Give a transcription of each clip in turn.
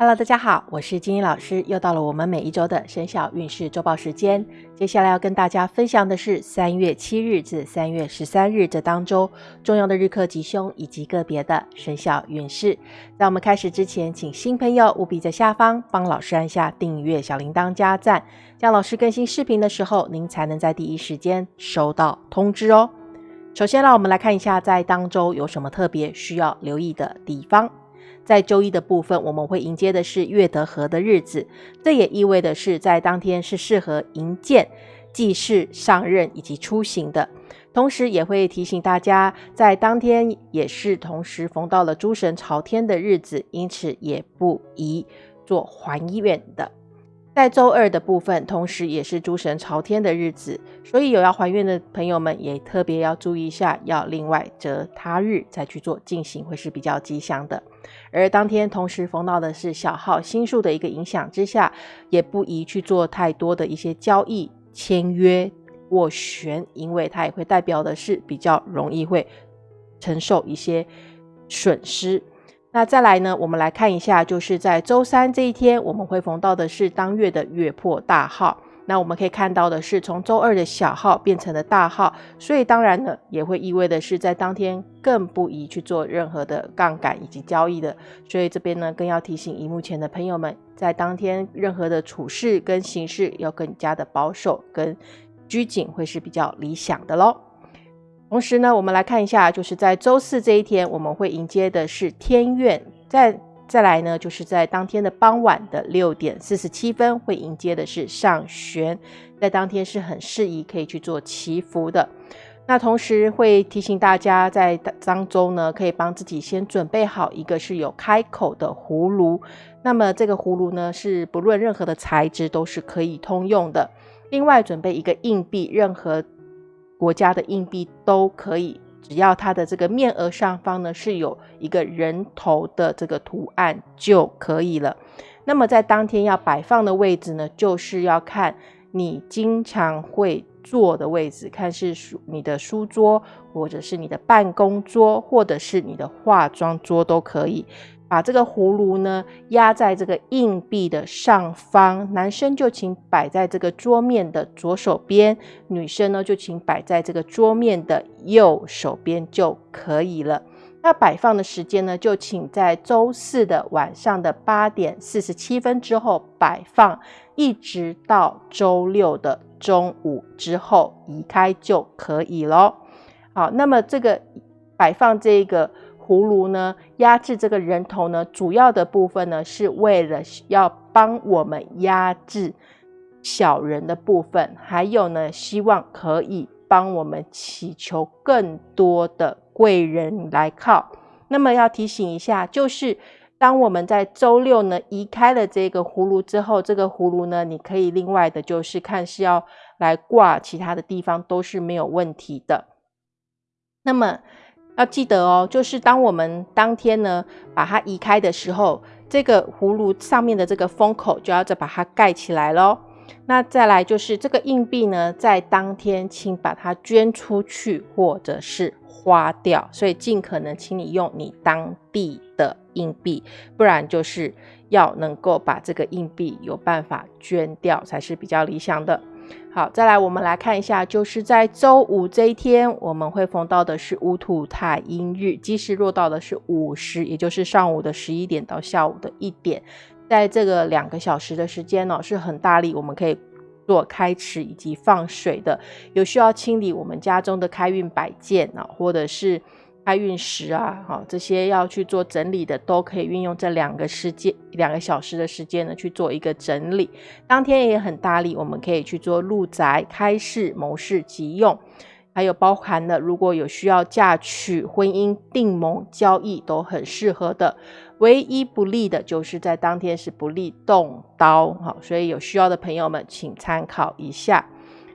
Hello，大家好，我是金英老师，又到了我们每一周的生肖运势周报时间。接下来要跟大家分享的是三月七日至三月十三日这当周重要的日课吉凶以及个别的生肖运势。在我们开始之前，请新朋友务必在下方帮老师按下订阅、小铃铛、加赞，这样老师更新视频的时候，您才能在第一时间收到通知哦。首先，让我们来看一下在当周有什么特别需要留意的地方。在周一的部分，我们会迎接的是月德合的日子，这也意味的是在当天是适合迎见祭祀、上任以及出行的。同时，也会提醒大家，在当天也是同时逢到了诸神朝天的日子，因此也不宜做还愿的。在周二的部分，同时也是诸神朝天的日子，所以有要还愿的朋友们也特别要注意一下，要另外择他日再去做进行，会是比较吉祥的。而当天同时逢到的是小号星数的一个影响之下，也不宜去做太多的一些交易、签约、斡旋，因为它也会代表的是比较容易会承受一些损失。那再来呢？我们来看一下，就是在周三这一天，我们会逢到的是当月的月破大号。那我们可以看到的是，从周二的小号变成了大号，所以当然呢，也会意味的是，在当天更不宜去做任何的杠杆以及交易的。所以这边呢，更要提醒荧幕前的朋友们，在当天任何的处事跟行事要更加的保守跟拘谨，会是比较理想的喽。同时呢，我们来看一下，就是在周四这一天，我们会迎接的是天愿。再再来呢，就是在当天的傍晚的六点四十七分，会迎接的是上玄。在当天是很适宜可以去做祈福的。那同时会提醒大家，在当中呢，可以帮自己先准备好一个是有开口的葫芦。那么这个葫芦呢，是不论任何的材质都是可以通用的。另外准备一个硬币，任何。国家的硬币都可以，只要它的这个面额上方呢是有一个人头的这个图案就可以了。那么在当天要摆放的位置呢，就是要看你经常会坐的位置，看是书你的书桌，或者是你的办公桌，或者是你的化妆桌都可以。把这个葫芦呢压在这个硬币的上方，男生就请摆在这个桌面的左手边，女生呢就请摆在这个桌面的右手边就可以了。那摆放的时间呢，就请在周四的晚上的八点四十七分之后摆放，一直到周六的中午之后移开就可以了。好，那么这个摆放这个。葫芦呢，压制这个人头呢，主要的部分呢，是为了要帮我们压制小人的部分，还有呢，希望可以帮我们祈求更多的贵人来靠。那么要提醒一下，就是当我们在周六呢移开了这个葫芦之后，这个葫芦呢，你可以另外的，就是看是要来挂其他的地方都是没有问题的。那么。要记得哦，就是当我们当天呢把它移开的时候，这个葫芦上面的这个封口就要再把它盖起来喽。那再来就是这个硬币呢，在当天请把它捐出去或者是花掉，所以尽可能请你用你当地的硬币，不然就是要能够把这个硬币有办法捐掉才是比较理想的。好，再来我们来看一下，就是在周五这一天，我们会逢到的是戊土太阴日，吉时落到的是午时，也就是上午的十一点到下午的一点，在这个两个小时的时间呢，是很大力，我们可以做开池以及放水的，有需要清理我们家中的开运摆件啊，或者是。开运时啊，好，这些要去做整理的，都可以运用这两个时间、两个小时的时间呢，去做一个整理。当天也很大力，我们可以去做入宅、开市、谋事、急用，还有包含了如果有需要嫁娶、婚姻、订盟、交易，都很适合的。唯一不利的就是在当天是不利动刀，好，所以有需要的朋友们，请参考一下。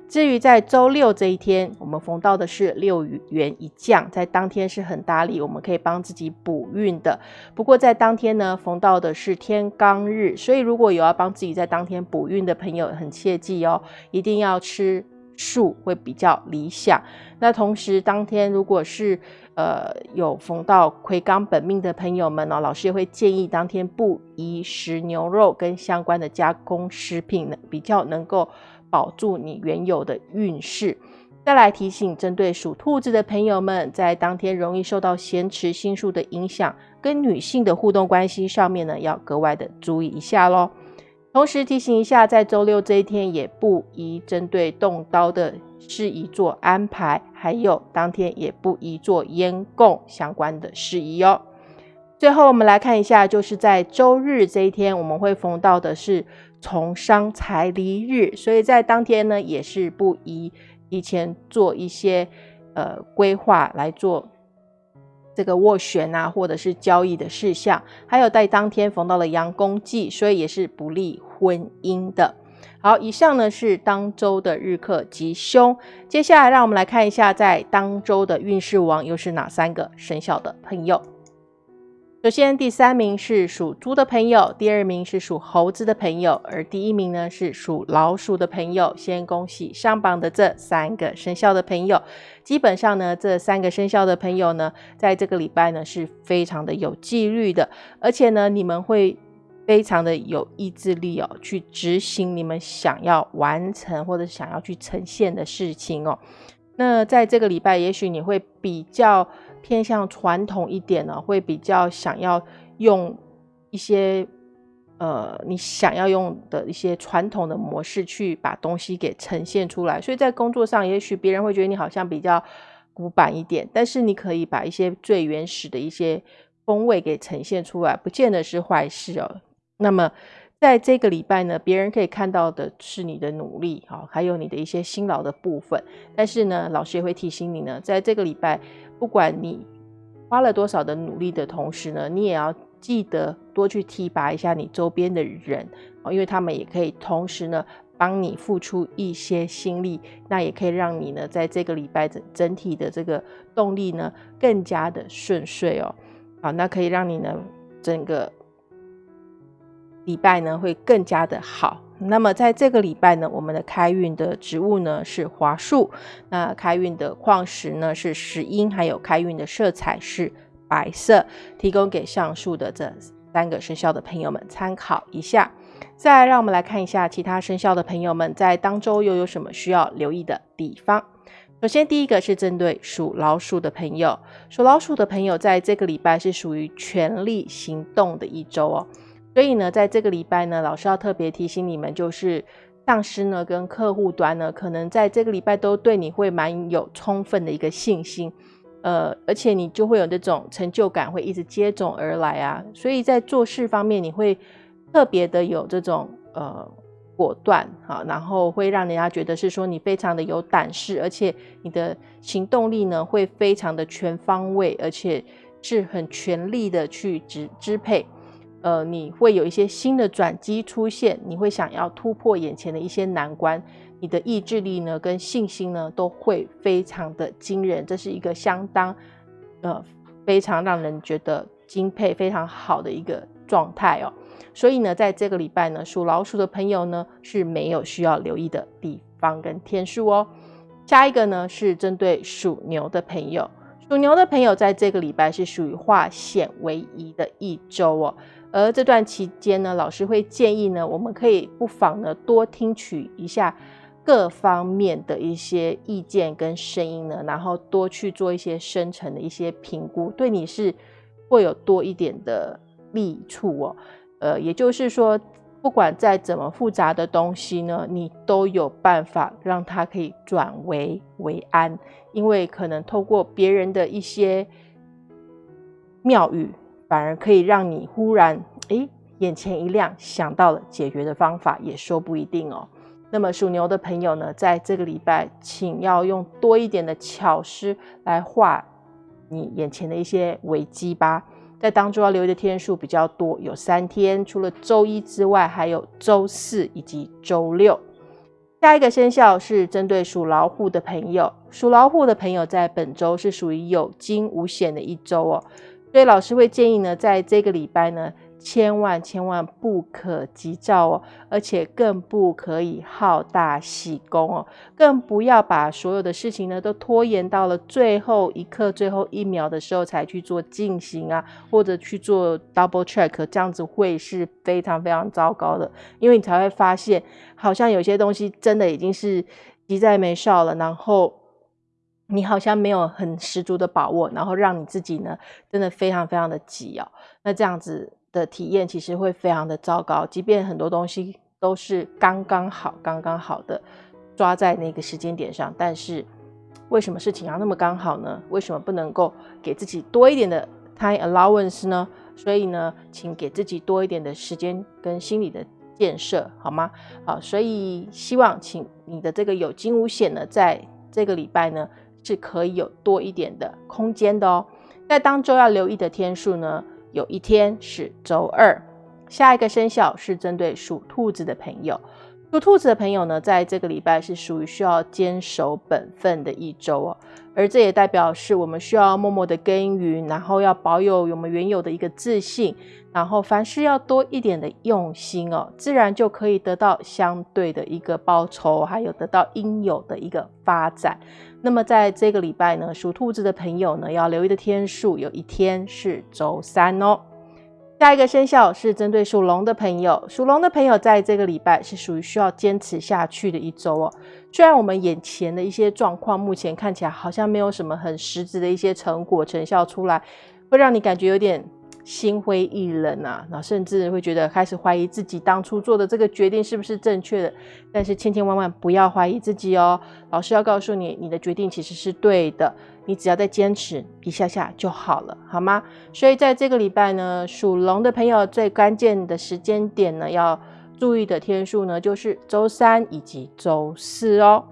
至于在周六这一天，我们逢到的是六元一降，在当天是很大力，我们可以帮自己补运的。不过在当天呢，逢到的是天罡日，所以如果有要帮自己在当天补运的朋友，很切记哦，一定要吃素会比较理想。那同时当天如果是呃有逢到魁罡本命的朋友们呢，老师也会建议当天不宜食牛肉跟相关的加工食品，呢，比较能够保住你原有的运势。再来提醒，针对属兔子的朋友们，在当天容易受到咸池星数的影响，跟女性的互动关系上面呢，要格外的注意一下喽。同时提醒一下，在周六这一天，也不宜针对动刀的事宜做安排，还有当天也不宜做烟供相关的事宜哦。最后，我们来看一下，就是在周日这一天，我们会逢到的是从商财离日，所以在当天呢，也是不宜。提前做一些呃规划来做这个斡旋啊，或者是交易的事项，还有在当天逢到了阳公忌，所以也是不利婚姻的。好，以上呢是当周的日课吉凶，接下来让我们来看一下在当周的运势王又是哪三个生肖的朋友。首先，第三名是属猪的朋友，第二名是属猴子的朋友，而第一名呢是属老鼠的朋友。先恭喜上榜的这三个生肖的朋友。基本上呢，这三个生肖的朋友呢，在这个礼拜呢是非常的有纪律的，而且呢，你们会非常的有意志力哦，去执行你们想要完成或者想要去呈现的事情哦。那在这个礼拜，也许你会比较。偏向传统一点呢，会比较想要用一些呃你想要用的一些传统的模式去把东西给呈现出来。所以在工作上，也许别人会觉得你好像比较古板一点，但是你可以把一些最原始的一些风味给呈现出来，不见得是坏事哦。那么在这个礼拜呢，别人可以看到的是你的努力啊，还有你的一些辛劳的部分。但是呢，老师也会提醒你呢，在这个礼拜。不管你花了多少的努力的同时呢，你也要记得多去提拔一下你周边的人哦，因为他们也可以同时呢帮你付出一些心力，那也可以让你呢在这个礼拜整整体的这个动力呢更加的顺遂哦。好，那可以让你呢整个礼拜呢会更加的好。那么在这个礼拜呢，我们的开运的植物呢是华树，那开运的矿石呢是石英，还有开运的色彩是白色，提供给上述的这三个生肖的朋友们参考一下。再，让我们来看一下其他生肖的朋友们在当周又有什么需要留意的地方。首先，第一个是针对属老鼠的朋友，属老鼠的朋友在这个礼拜是属于全力行动的一周哦。所以呢，在这个礼拜呢，老师要特别提醒你们，就是上司呢跟客户端呢，可能在这个礼拜都对你会蛮有充分的一个信心，呃，而且你就会有这种成就感会一直接踵而来啊。所以在做事方面，你会特别的有这种呃果断哈，然后会让人家觉得是说你非常的有胆识，而且你的行动力呢会非常的全方位，而且是很全力的去支支配。呃，你会有一些新的转机出现，你会想要突破眼前的一些难关，你的意志力呢跟信心呢都会非常的惊人，这是一个相当呃非常让人觉得敬佩、非常好的一个状态哦。所以呢，在这个礼拜呢，属老鼠的朋友呢是没有需要留意的地方跟天数哦。下一个呢是针对属牛的朋友，属牛的朋友在这个礼拜是属于化险为夷的一周哦。而这段期间呢，老师会建议呢，我们可以不妨呢多听取一下各方面的一些意见跟声音呢，然后多去做一些深层的一些评估，对你是会有多一点的利处哦。呃，也就是说，不管再怎么复杂的东西呢，你都有办法让它可以转危为安，因为可能透过别人的一些妙语。反而可以让你忽然诶眼前一亮，想到了解决的方法，也说不一定哦。那么属牛的朋友呢，在这个礼拜，请要用多一点的巧思来化你眼前的一些危机吧。在当中要留意的天数比较多，有三天，除了周一之外，还有周四以及周六。下一个生肖是针对属老虎的朋友，属老虎的朋友在本周是属于有惊无险的一周哦。所以老师会建议呢，在这个礼拜呢。千万千万不可急躁哦，而且更不可以好大喜功哦，更不要把所有的事情呢都拖延到了最后一刻、最后一秒的时候才去做进行啊，或者去做 double check，这样子会是非常非常糟糕的，因为你才会发现，好像有些东西真的已经是急在眉梢了，然后你好像没有很十足的把握，然后让你自己呢真的非常非常的急哦，那这样子。的体验其实会非常的糟糕，即便很多东西都是刚刚好、刚刚好的抓在那个时间点上，但是为什么事情要那么刚好呢？为什么不能够给自己多一点的 time allowance 呢？所以呢，请给自己多一点的时间跟心理的建设，好吗？好，所以希望请你的这个有惊无险呢，在这个礼拜呢是可以有多一点的空间的哦。在当周要留意的天数呢？有一天是周二，下一个生肖是针对属兔子的朋友。属兔子的朋友呢，在这个礼拜是属于需要坚守本分的一周哦，而这也代表是我们需要默默的耕耘，然后要保有我们原有的一个自信，然后凡事要多一点的用心哦，自然就可以得到相对的一个报酬，还有得到应有的一个发展。那么在这个礼拜呢，属兔子的朋友呢，要留意的天数有一天是周三哦。下一个生肖是针对属龙的朋友，属龙的朋友在这个礼拜是属于需要坚持下去的一周哦。虽然我们眼前的一些状况目前看起来好像没有什么很实质的一些成果成效出来，会让你感觉有点。心灰意冷啊，然后甚至会觉得开始怀疑自己当初做的这个决定是不是正确的。但是千千万万不要怀疑自己哦，老师要告诉你，你的决定其实是对的，你只要再坚持一下下就好了，好吗？所以在这个礼拜呢，属龙的朋友最关键的时间点呢，要注意的天数呢，就是周三以及周四哦。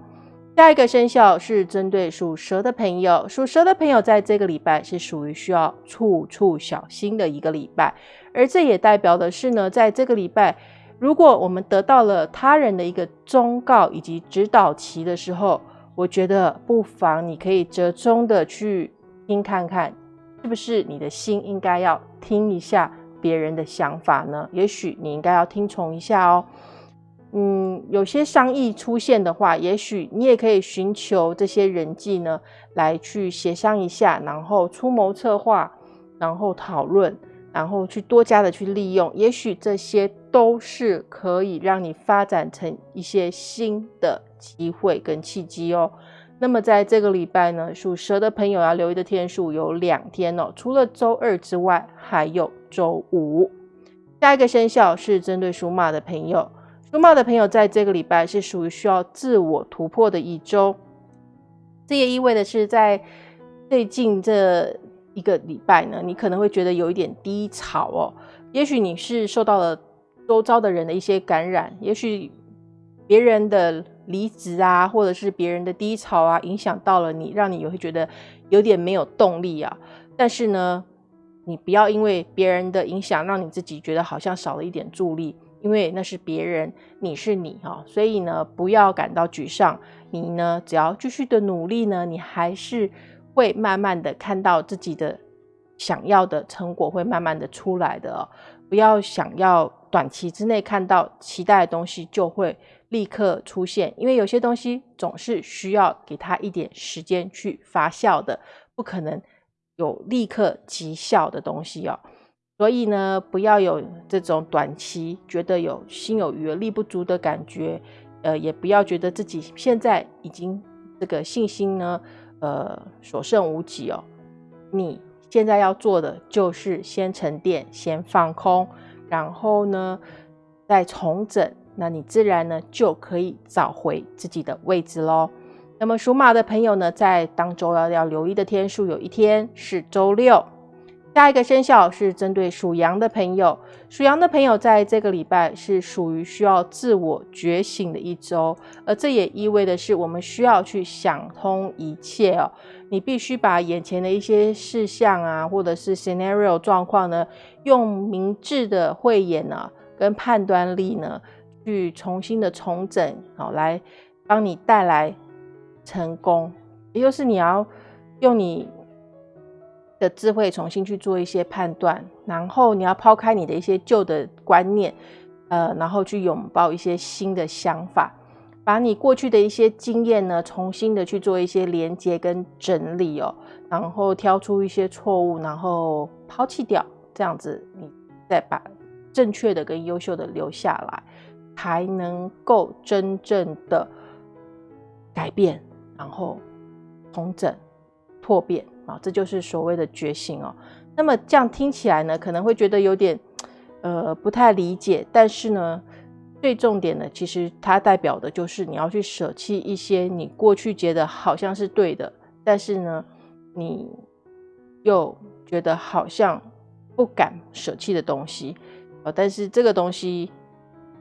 下一个生肖是针对属蛇的朋友，属蛇的朋友在这个礼拜是属于需要处处小心的一个礼拜，而这也代表的是呢，在这个礼拜，如果我们得到了他人的一个忠告以及指导期的时候，我觉得不妨你可以折中的去听看看，是不是你的心应该要听一下别人的想法呢？也许你应该要听从一下哦。嗯，有些商议出现的话，也许你也可以寻求这些人际呢，来去协商一下，然后出谋策划，然后讨论，然后去多加的去利用，也许这些都是可以让你发展成一些新的机会跟契机哦。那么在这个礼拜呢，属蛇的朋友要留意的天数有两天哦，除了周二之外，还有周五。下一个生肖是针对属马的朋友。属马的朋友在这个礼拜是属于需要自我突破的一周，这也意味的是，在最近这一个礼拜呢，你可能会觉得有一点低潮哦。也许你是受到了周遭的人的一些感染，也许别人的离职啊，或者是别人的低潮啊，影响到了你，让你也会觉得有点没有动力啊。但是呢，你不要因为别人的影响，让你自己觉得好像少了一点助力。因为那是别人，你是你哈，所以呢，不要感到沮丧。你呢，只要继续的努力呢，你还是会慢慢的看到自己的想要的成果，会慢慢的出来的哦。不要想要短期之内看到期待的东西就会立刻出现，因为有些东西总是需要给他一点时间去发酵的，不可能有立刻即效的东西哦。所以呢，不要有这种短期觉得有心有余而力不足的感觉，呃，也不要觉得自己现在已经这个信心呢，呃，所剩无几哦。你现在要做的就是先沉淀，先放空，然后呢，再重整，那你自然呢就可以找回自己的位置喽。那么属马的朋友呢，在当周要要留意的天数，有一天是周六。下一个生肖是针对属羊的朋友，属羊的朋友在这个礼拜是属于需要自我觉醒的一周，而这也意味的是我们需要去想通一切哦。你必须把眼前的一些事项啊，或者是 scenario 状况呢，用明智的慧眼呢，跟判断力呢，去重新的重整，好来帮你带来成功。也就是你要用你。的智慧重新去做一些判断，然后你要抛开你的一些旧的观念，呃，然后去拥抱一些新的想法，把你过去的一些经验呢，重新的去做一些连接跟整理哦，然后挑出一些错误，然后抛弃掉，这样子你再把正确的跟优秀的留下来，才能够真正的改变，然后重整、拓变。啊，这就是所谓的觉醒哦。那么这样听起来呢，可能会觉得有点呃不太理解。但是呢，最重点的，其实它代表的就是你要去舍弃一些你过去觉得好像是对的，但是呢，你又觉得好像不敢舍弃的东西啊。但是这个东西，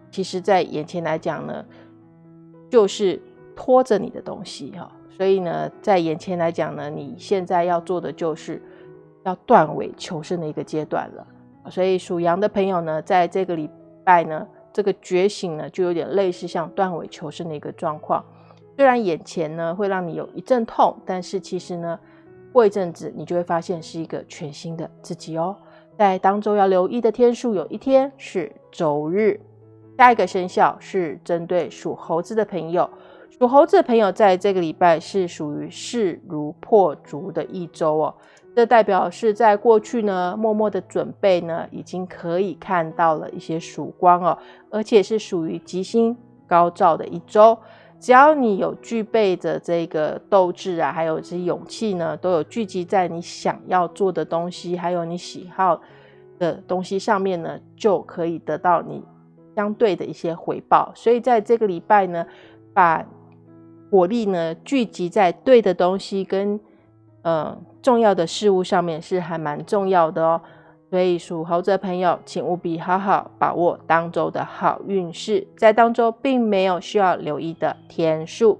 其实在眼前来讲呢，就是拖着你的东西哈。所以呢，在眼前来讲呢，你现在要做的就是要断尾求生的一个阶段了。所以属羊的朋友呢，在这个礼拜呢，这个觉醒呢，就有点类似像断尾求生的一个状况。虽然眼前呢会让你有一阵痛，但是其实呢，过一阵子你就会发现是一个全新的自己哦。在当周要留意的天数，有一天是周日。下一个生肖是针对属猴子的朋友。属猴子的朋友，在这个礼拜是属于势如破竹的一周哦。这代表是在过去呢，默默的准备呢，已经可以看到了一些曙光哦。而且是属于吉星高照的一周。只要你有具备着这个斗志啊，还有这些勇气呢，都有聚集在你想要做的东西，还有你喜好的东西上面呢，就可以得到你相对的一些回报。所以在这个礼拜呢，把火力呢聚集在对的东西跟呃重要的事物上面是还蛮重要的哦，所以属猴子的朋友，请务必好好把握当周的好运势，在当周并没有需要留意的天数。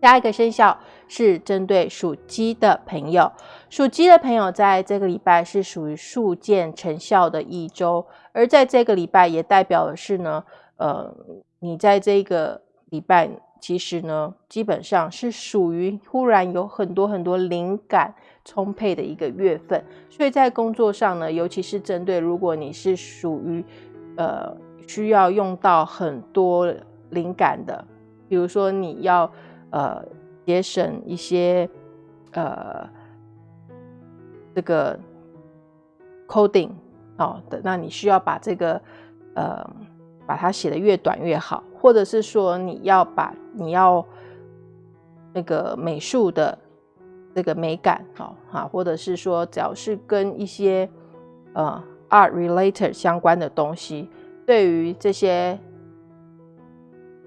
下一个生肖是针对属鸡的朋友，属鸡的朋友在这个礼拜是属于速见成效的一周，而在这个礼拜也代表的是呢，呃，你在这个礼拜。其实呢，基本上是属于忽然有很多很多灵感充沛的一个月份，所以在工作上呢，尤其是针对如果你是属于呃需要用到很多灵感的，比如说你要呃节省一些呃这个 coding 哦的，那你需要把这个呃把它写的越短越好。或者是说你要把你要那个美术的这个美感，好哈，或者是说只要是跟一些呃 art related 相关的东西，对于这些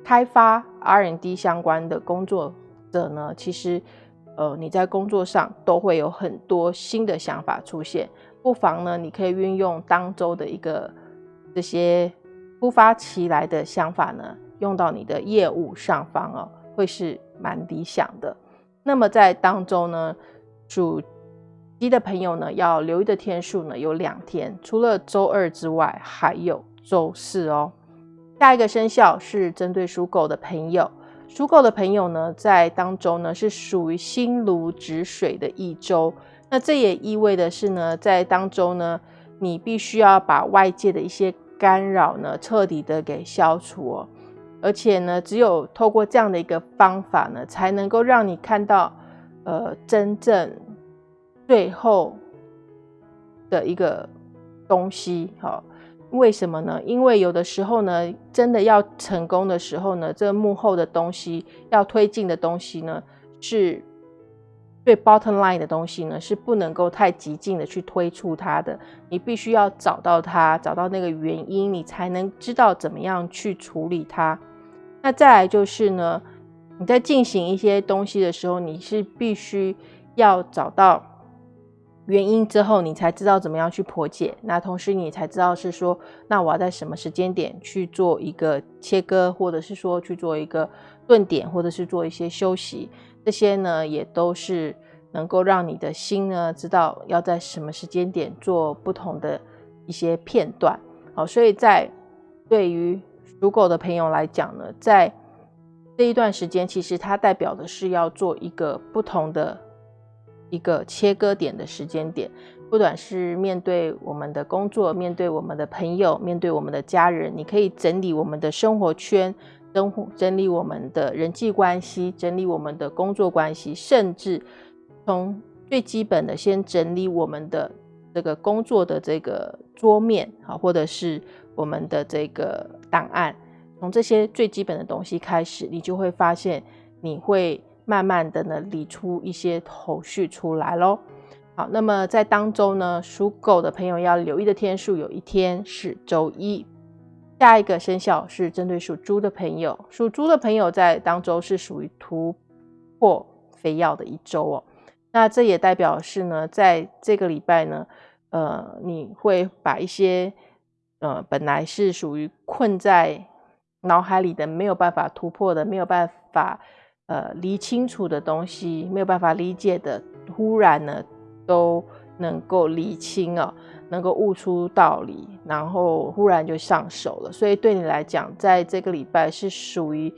开发 R&D 相关的工作者呢，其实呃你在工作上都会有很多新的想法出现，不妨呢你可以运用当周的一个这些突发起来的想法呢。用到你的业务上方哦，会是蛮理想的。那么在当中呢，属鸡的朋友呢，要留意的天数呢有两天，除了周二之外，还有周四哦。下一个生肖是针对属狗的朋友，属狗的朋友呢，在当中呢是属于心如止水的一周。那这也意味的是呢，在当中呢，你必须要把外界的一些干扰呢，彻底的给消除哦。而且呢，只有透过这样的一个方法呢，才能够让你看到，呃，真正最后的一个东西。好，为什么呢？因为有的时候呢，真的要成功的时候呢，这幕后的东西要推进的东西呢，是最 bottom line 的东西呢，是不能够太激进的去推出它的。你必须要找到它，找到那个原因，你才能知道怎么样去处理它。那再来就是呢，你在进行一些东西的时候，你是必须要找到原因之后，你才知道怎么样去破解。那同时你才知道是说，那我要在什么时间点去做一个切割，或者是说去做一个顿点，或者是做一些休息。这些呢，也都是能够让你的心呢知道要在什么时间点做不同的一些片段。好，所以在对于属狗的朋友来讲呢，在这一段时间，其实它代表的是要做一个不同的一个切割点的时间点。不管是面对我们的工作，面对我们的朋友，面对我们的家人，你可以整理我们的生活圈，整整理我们的人际关系，整理我们的工作关系，甚至从最基本的先整理我们的这个工作的这个桌面啊，或者是我们的这个档案，从这些最基本的东西开始，你就会发现，你会慢慢的呢理出一些头绪出来喽。好，那么在当周呢，属狗的朋友要留意的天数，有一天是周一。下一个生肖是针对属猪的朋友，属猪的朋友在当周是属于突破非要的一周哦。那这也代表是呢，在这个礼拜呢，呃，你会把一些呃本来是属于困在脑海里的没有办法突破的、没有办法呃理清楚的东西、没有办法理解的，突然呢。都能够理清哦，能够悟出道理，然后忽然就上手了。所以对你来讲，在这个礼拜是属于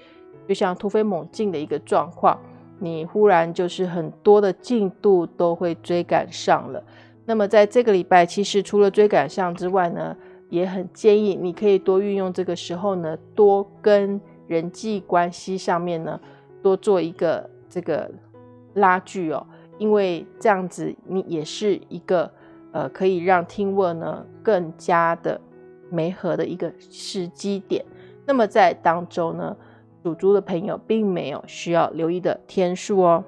就像突飞猛进的一个状况，你忽然就是很多的进度都会追赶上了。那么在这个礼拜，其实除了追赶上之外呢，也很建议你可以多运用这个时候呢，多跟人际关系上面呢，多做一个这个拉锯哦。因为这样子，你也是一个呃，可以让听闻呢更加的媒合的一个时机点。那么在当周呢，属猪的朋友并没有需要留意的天数哦。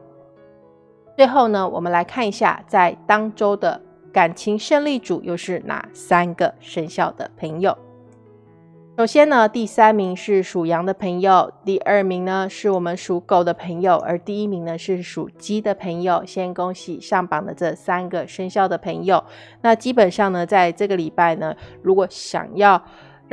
最后呢，我们来看一下在当周的感情胜利组又是哪三个生肖的朋友。首先呢，第三名是属羊的朋友，第二名呢是我们属狗的朋友，而第一名呢是属鸡的朋友。先恭喜上榜的这三个生肖的朋友。那基本上呢，在这个礼拜呢，如果想要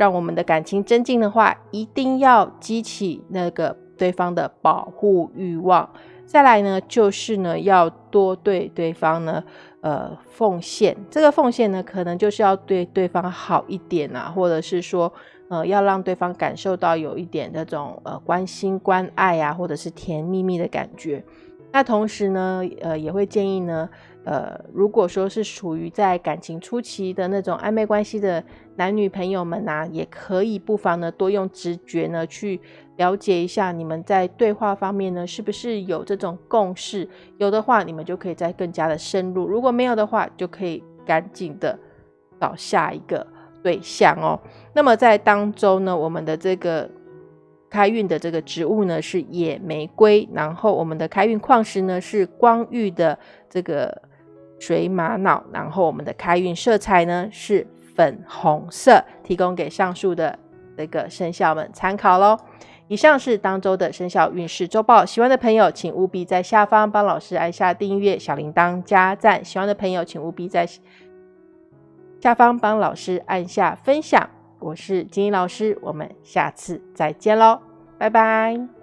让我们的感情增进的话，一定要激起那个对方的保护欲望。再来呢，就是呢要多对对方呢，呃，奉献。这个奉献呢，可能就是要对对方好一点啊，或者是说。呃，要让对方感受到有一点那种呃关心、关爱啊，或者是甜蜜蜜的感觉。那同时呢，呃，也会建议呢，呃，如果说是属于在感情初期的那种暧昧关系的男女朋友们呐，也可以不妨呢多用直觉呢去了解一下你们在对话方面呢是不是有这种共识。有的话，你们就可以再更加的深入；如果没有的话，就可以赶紧的找下一个。对象哦，那么在当中呢，我们的这个开运的这个植物呢是野玫瑰，然后我们的开运矿石呢是光玉的这个水玛瑙，然后我们的开运色彩呢是粉红色，提供给上述的这个生肖们参考喽。以上是当周的生肖运势周报，喜欢的朋友请务必在下方帮老师按下订阅、小铃铛、加赞。喜欢的朋友请务必在。下方帮老师按下分享，我是金英老师，我们下次再见喽，拜拜。